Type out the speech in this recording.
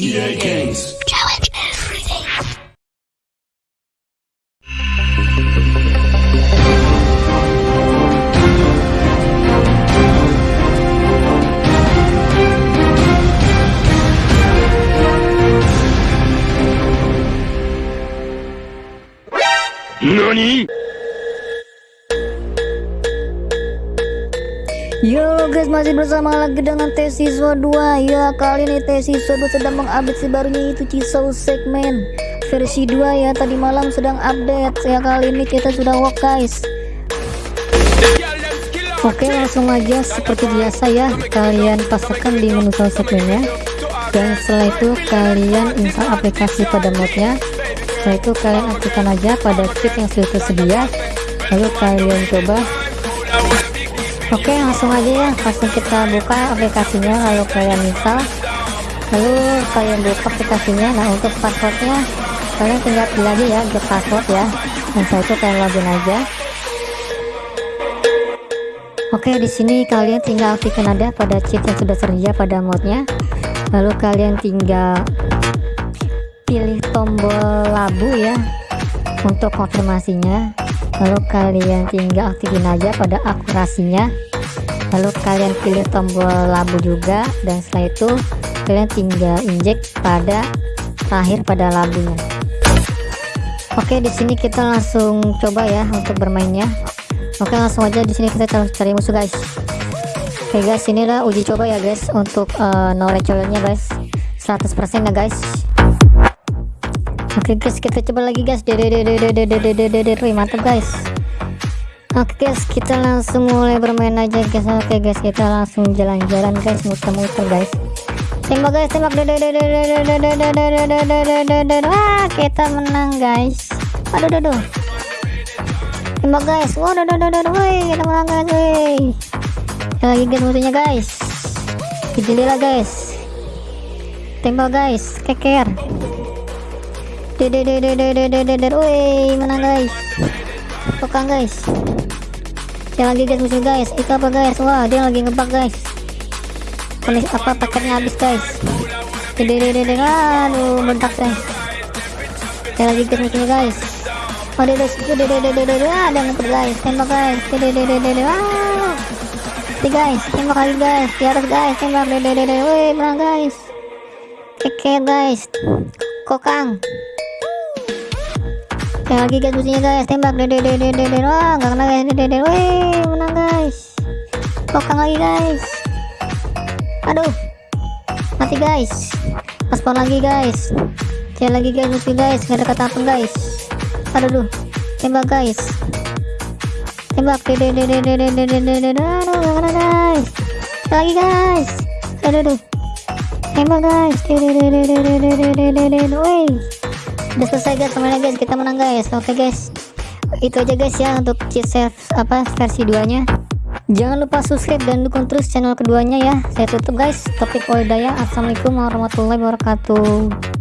EA Games. Challenge everything. NANI? Yo guys masih bersama lagi dengan T siswa 2 Ya kali ini T siswa 2 sedang mengupdate si barunya itu Cisau segmen versi 2 ya. Tadi malam sedang update ya kali ini kita sudah walk guys. Oke langsung aja seperti biasa ya kalian pastikan di menu file segmennya dan setelah itu kalian install aplikasi pada modnya setelah itu kalian aktifkan aja pada kit yang sudah tersedia. Lalu kalian coba Oke langsung aja ya. Langsung kita buka aplikasinya. Lalu kalian install. Lalu kalian buka aplikasinya. Nah untuk passwordnya kalian tinggal pilih aja ya get password ya. Dan setelah itu kalian login aja. Oke di sini kalian tinggal aktifkan ada pada cheat yang sudah tersedia pada modnya lalu kalian tinggal pilih tombol labu ya untuk konfirmasinya lalu kalian tinggal aktifin aja pada akurasinya. Lalu kalian pilih tombol labu juga dan setelah itu kalian tinggal injek pada terakhir pada labunya. Oke di sini kita langsung coba ya untuk bermainnya. Oke langsung aja di sini kita cari musuh guys. Oke guys inilah uji coba ya guys untuk uh, knowledge nya guys 100% ya guys Oke guys kita coba lagi guys mantap guys Oke guys kita langsung mulai bermain aja guys Oke guys kita langsung jalan-jalan guys muter-muter guys Tembak guys tembak Wah kita menang guys Aduh aduh aduh Tembak guys Wah aduh aduh aduh Wih kita menang guys Wih Lagi guys musuhnya guys Gila guys Tembak guys Keker Deder, woi menang guys. Pokang guys. Dia lagi guys musuh guys. Itu apa guys? Wah dia lagi ngebak guys. Polis apa paketnya habis guys. Aduh bentak guys. Dia lagi guys musuhnya guys. Oh dia deder, deder, ada ngebak guys. Tembak guys. Deder, ah. Si guys, tembak lagi guys. Di atas guys, tembak deder, woi menang guys. Keke guys. Kokang Kayak lagi guys musuhnya guys. Tembak. Dede dede dede wah nggak kena guys. Dede dede. Wih menang guys. Kokang lagi guys. Aduh. Mati guys. Paspor lagi guys. Saya lagi guys musuh guys. Nggak ada kata apa guys. Aduh duh. Tembak guys. Tembak. Dede dede dede dede dede aduh nggak kena guys. Lagi guys. Aduh duh. Tembak guys. Dede dede dede dede dede dede. Wih udah selesai guys. Semuanya guys kita menang guys. Oke okay, guys. Itu aja guys ya untuk cheat apa versi 2 nya jangan lupa subscribe dan dukung terus channel keduanya ya. Saya tutup guys. Topik walidaya assalamualaikum warahmatullahi wabarakatuh